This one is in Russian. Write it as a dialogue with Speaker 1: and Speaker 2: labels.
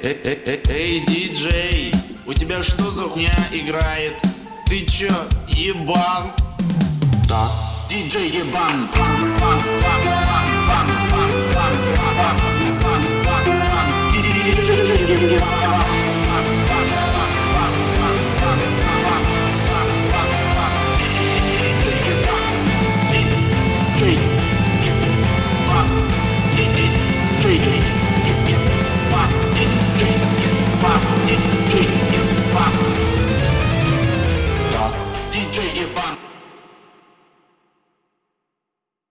Speaker 1: Эй, диджей, у тебя что за хуйня играет? Ты чё, ебан?
Speaker 2: Да. Диджей ебан. Диджей ебан.